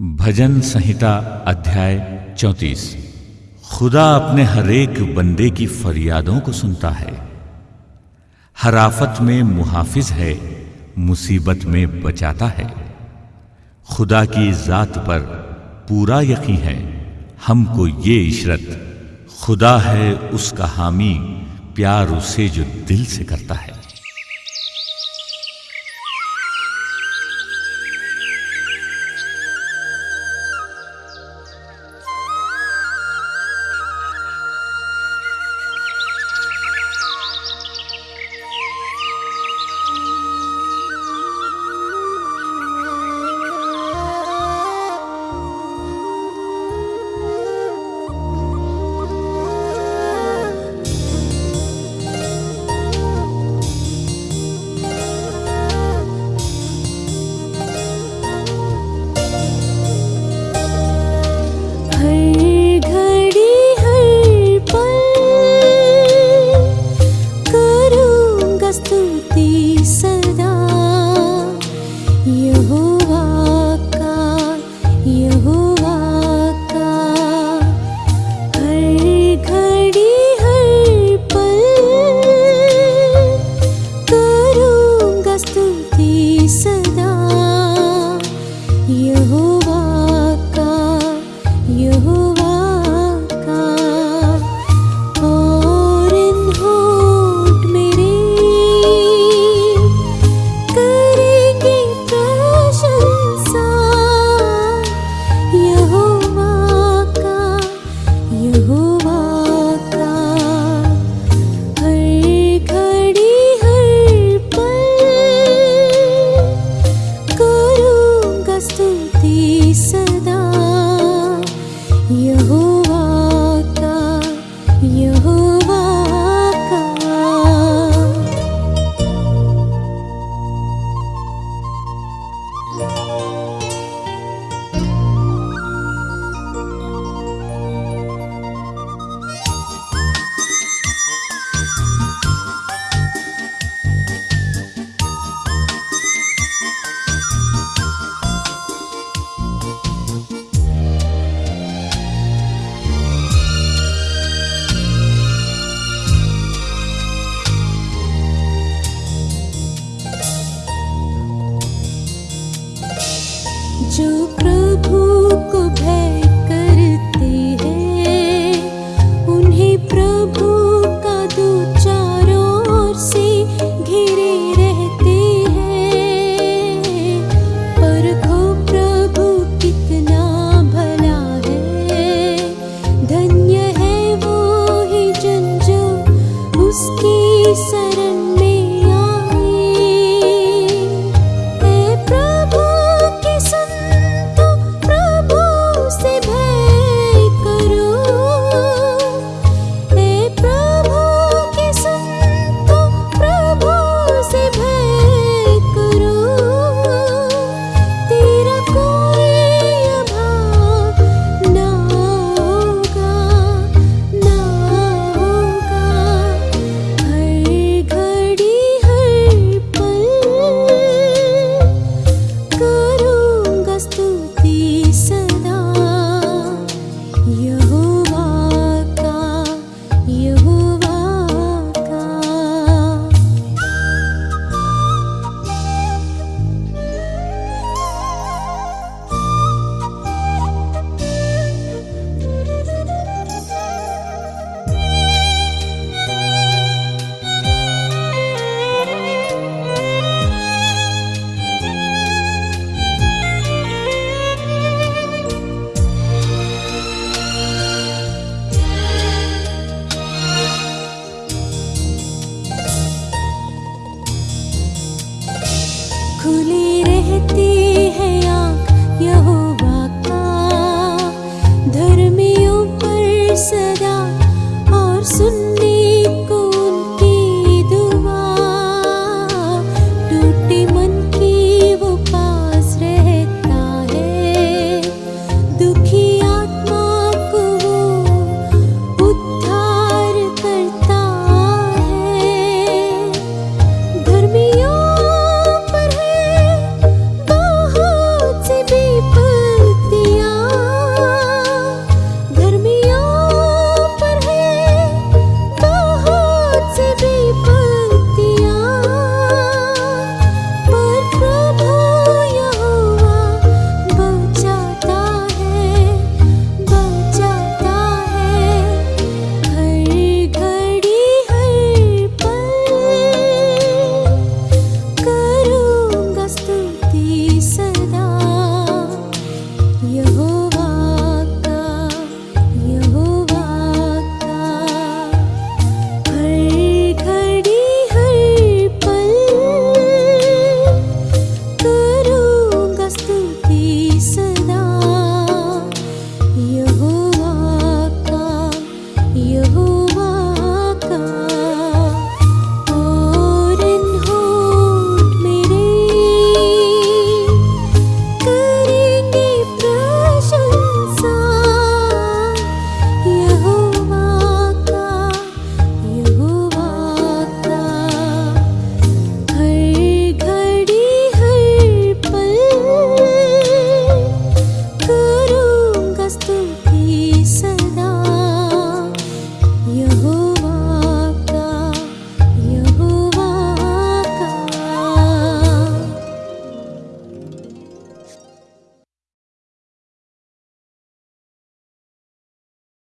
भजन संहिता अध्याय चौंतीस। खुदा अपने हरेक बंदे की फरियादों को सुनता है। हराफत में मुहाफिज है, मुसीबत में बचाता है। खुदा की जात पर पूरा यकीन है, हमको ये इशरत, खुदा है उसका हामी प्यार उसे जो दिल से करता है।